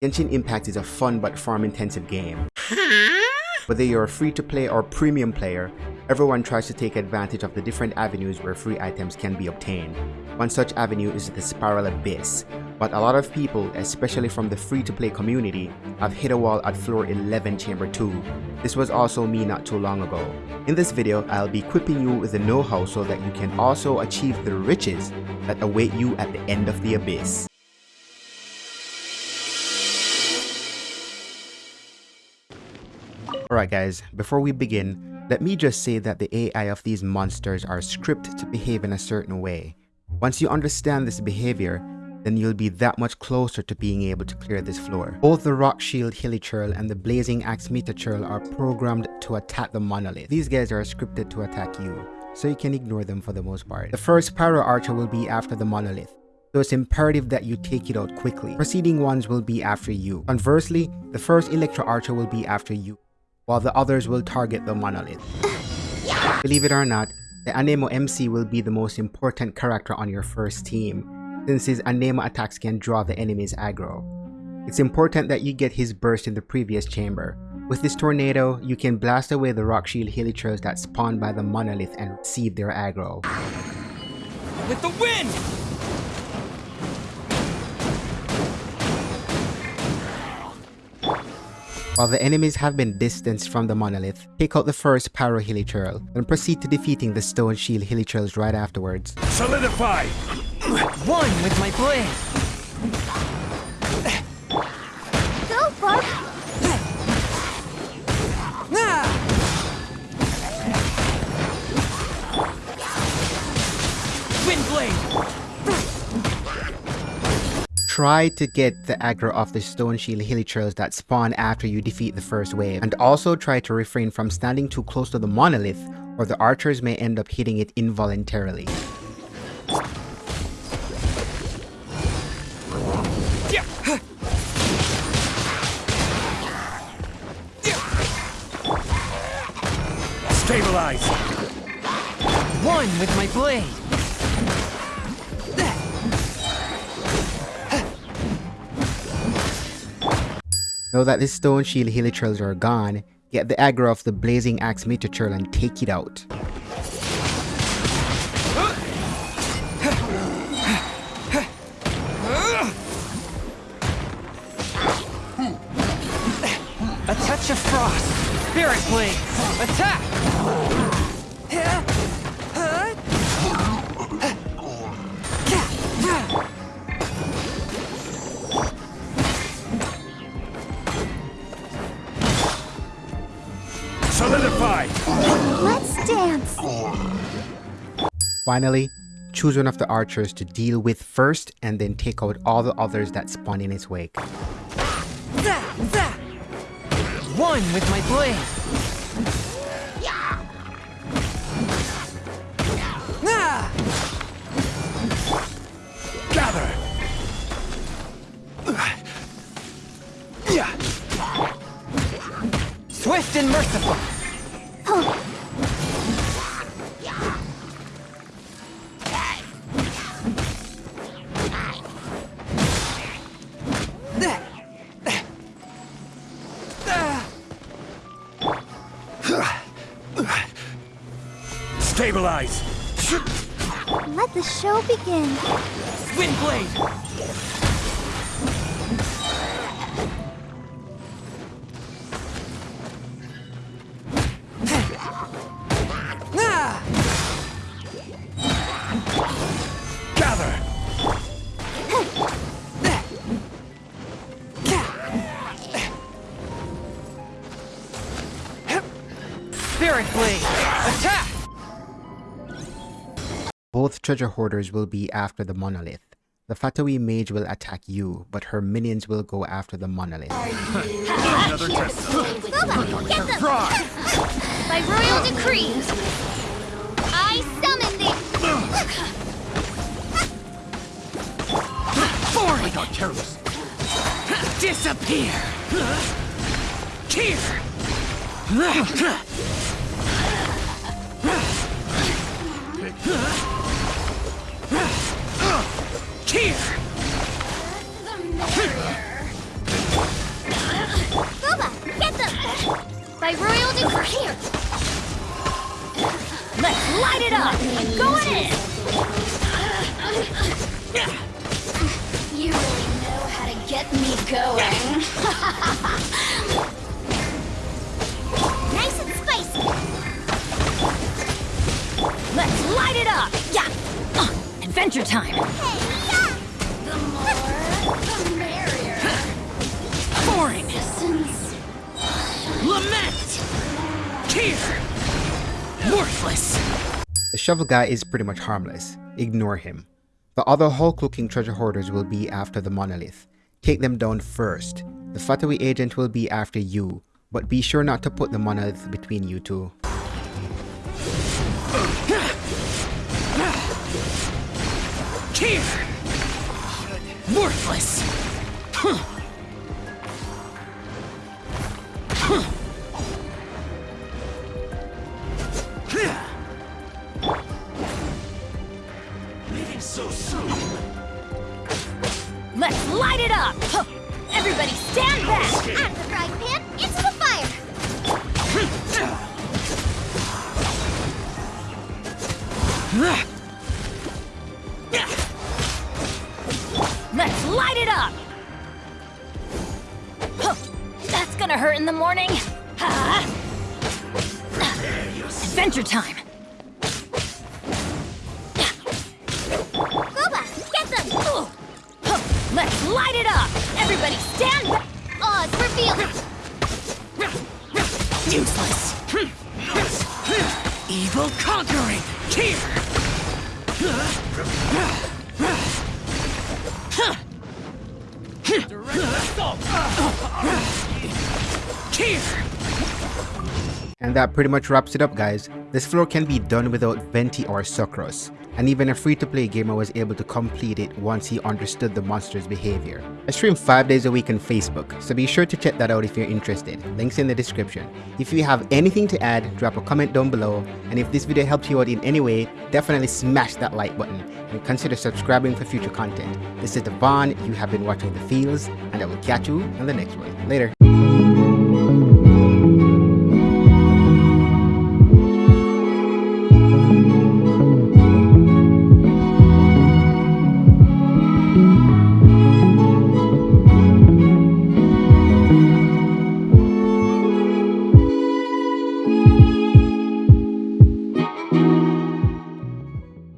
Genshin Impact is a fun but farm-intensive game. Whether you're a free-to-play or premium player, everyone tries to take advantage of the different avenues where free items can be obtained. One such avenue is the Spiral Abyss, but a lot of people, especially from the free-to-play community, have hit a wall at floor 11 chamber 2. This was also me not too long ago. In this video, I'll be equipping you with the know-how so that you can also achieve the riches that await you at the end of the abyss. Alright guys, before we begin, let me just say that the AI of these monsters are scripted to behave in a certain way. Once you understand this behavior, then you'll be that much closer to being able to clear this floor. Both the Rock Shield Hilichurl and the Blazing Axe Metachurl are programmed to attack the Monolith. These guys are scripted to attack you, so you can ignore them for the most part. The first Pyro Archer will be after the Monolith, so it's imperative that you take it out quickly. Preceding ones will be after you. Conversely, the first Electro Archer will be after you while the others will target the monolith. Believe it or not, the Anemo MC will be the most important character on your first team, since his Anemo attacks can draw the enemy's aggro. It's important that you get his burst in the previous chamber. With this tornado, you can blast away the rock shield hilichurls that spawn by the monolith and receive their aggro. With the wind! While the enemies have been distanced from the monolith, take out the first Pyro Hilichurl, and proceed to defeating the Stone Shield Hilichurls right afterwards. Solidify! One with my blade! Try to get the aggro off the Stone Shield Hilichurls that spawn after you defeat the first wave, and also try to refrain from standing too close to the monolith or the archers may end up hitting it involuntarily. Stabilize! One with my blade! Now that the stone shield hilichurls are gone, get the aggro of the blazing axe metachurl and take it out. A touch of frost! Spirit blade! Attack! Dance! Finally, choose one of the archers to deal with first and then take out all the others that spawn in its wake. One with my blade! Ah. Gather! Swift and merciful! Stabilize! Let the show begin. Wind blade! Gather. Spirit Blade! Attack! Both treasure hoarders will be after the monolith. The Fatui mage will attack you, but her minions will go after the monolith. Another test. By royal decree, I summon thee! Forward! got careless. Disappear! Here! Here! Guoba, get them! By royal decree! Here! Let's light it up! Going in! You really know how to get me going. nice and spicy! Let's light it up! Yeah! Adventure time! Hey. Lament! Here! Worthless! The shovel guy is pretty much harmless. Ignore him. The other Hulk looking treasure hoarders will be after the monolith. Take them down first. The Fatui agent will be after you, but be sure not to put the monolith between you two. Here! Worthless! Leaving Let's light it up! Everybody stand back! Out of the frying pan, into the fire. Let's light it up! That's gonna hurt in the morning! Adventure time! Light it up! Everybody stand back! Odds revealed. Useless! Evil conquering! Here! Here! And that pretty much wraps it up guys. This floor can be done without Venti or Sucrose, and even a free-to-play gamer was able to complete it once he understood the monster's behavior. I stream 5 days a week on Facebook, so be sure to check that out if you're interested, links in the description. If you have anything to add, drop a comment down below, and if this video helped you out in any way, definitely smash that like button, and consider subscribing for future content. This is Devon, you have been watching The Fields, and I will catch you on the next one. Later.